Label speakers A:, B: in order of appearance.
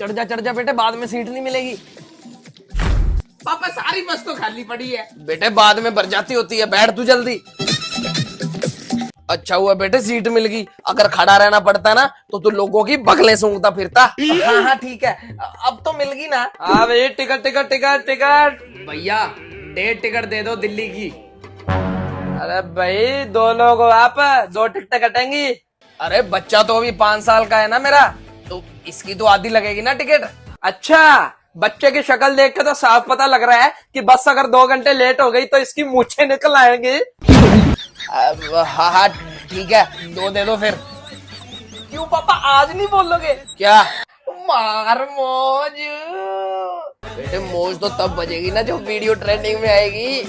A: चढ़ जा चढ़ जा बेटे बाद में सीट नहीं मिलेगी।
B: पापा सारी बस तो खाली पड़ी है।
A: बेटे बाद में भर जाती होती है बैठ तू जल्दी। अच्छा हुआ बेटे सीट मिल गई। अगर खड़ा रहना पड़ता ना तो तू लोगों की बगलें सूंघता फिरता। हाँ हाँ ठीक है। अब तो मिल गई ना।
C: हाँ भाई टिकट टिकट टिकट टिकट।
A: भैया डेढ़ टिकट दे दो दिल्ली की।
C: अरे भाई दो लोग आप दो टिकट कटेंगी।
A: अरे बच्चा तो अभी पाँच साल का है ना मेरा। तो इसकी तो आधी लगेगी ना टिकट।
C: अच्छा बच्चे की शक्ल देख के तो साफ़ पता लग रहा है कि बस अगर दो घंटे लेट हो गई तो इसकी मूछे निकल आएँगी।
A: हाँ हाँ ठीक है दो दे दो फिर।
C: क्यों पापा आज नहीं बोलोगे?
A: क्या? मार मौज। बेटे मौज तो तब बजेगी ना जब वीडियो ट्रेंडिंग में आएगी।